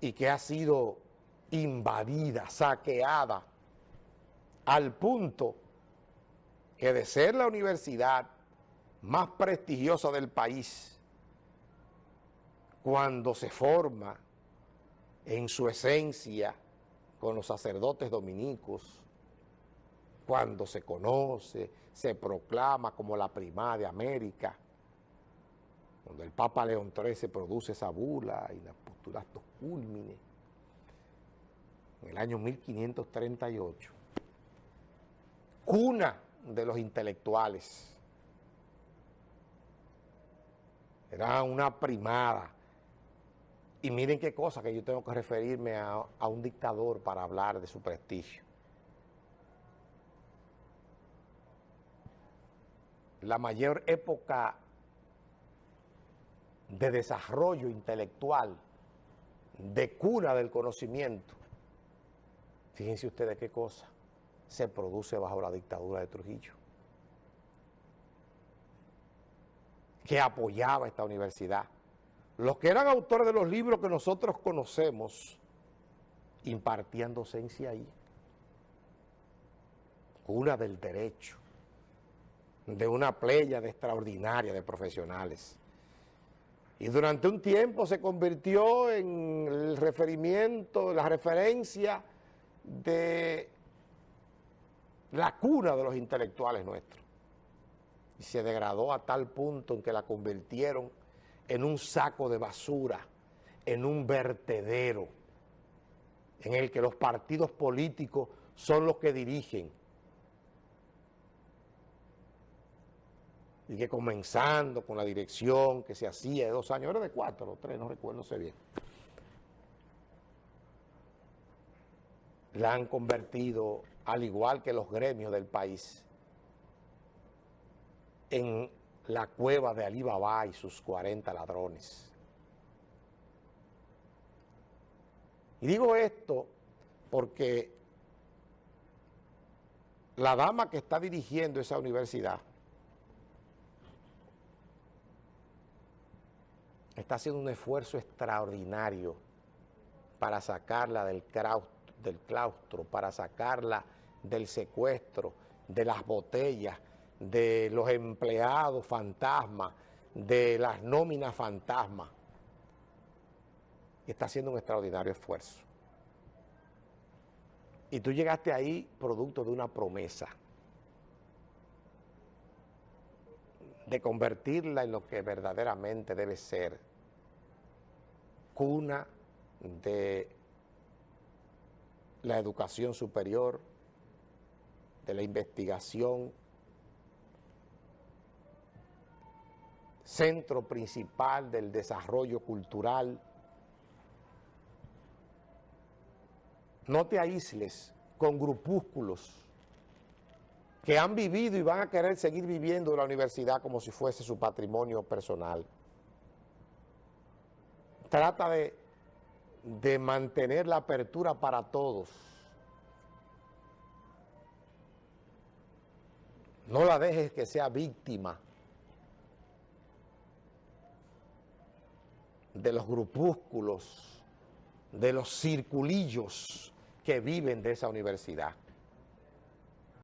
y que ha sido invadida, saqueada, al punto que de ser la universidad más prestigiosa del país, cuando se forma en su esencia con los sacerdotes dominicos, cuando se conoce, se proclama como la primada de América, cuando el Papa León XIII produce esa bula y la postulatos culmine, en el año 1538, cuna de los intelectuales, era una primada, y miren qué cosa que yo tengo que referirme a un dictador para hablar de su prestigio. La mayor época de desarrollo intelectual, de cuna del conocimiento, fíjense ustedes qué cosa se produce bajo la dictadura de Trujillo, que apoyaba esta universidad. Los que eran autores de los libros que nosotros conocemos, impartían docencia ahí. Cuna del derecho, de una playa extraordinaria de profesionales. Y durante un tiempo se convirtió en el referimiento, la referencia de la cuna de los intelectuales nuestros. Y se degradó a tal punto en que la convirtieron en un saco de basura, en un vertedero, en el que los partidos políticos son los que dirigen. Y que comenzando con la dirección que se hacía de dos años, era de cuatro o tres, no recuerdo, sé bien. La han convertido, al igual que los gremios del país, en la cueva de Alibaba y sus 40 ladrones. Y digo esto porque la dama que está dirigiendo esa universidad está haciendo un esfuerzo extraordinario para sacarla del claustro, para sacarla del secuestro, de las botellas, de los empleados fantasmas, de las nóminas fantasmas. Está haciendo un extraordinario esfuerzo. Y tú llegaste ahí producto de una promesa de convertirla en lo que verdaderamente debe ser cuna de la educación superior, de la investigación centro principal del desarrollo cultural. No te aísles con grupúsculos que han vivido y van a querer seguir viviendo la universidad como si fuese su patrimonio personal. Trata de, de mantener la apertura para todos. No la dejes que sea víctima de los grupúsculos, de los circulillos que viven de esa universidad.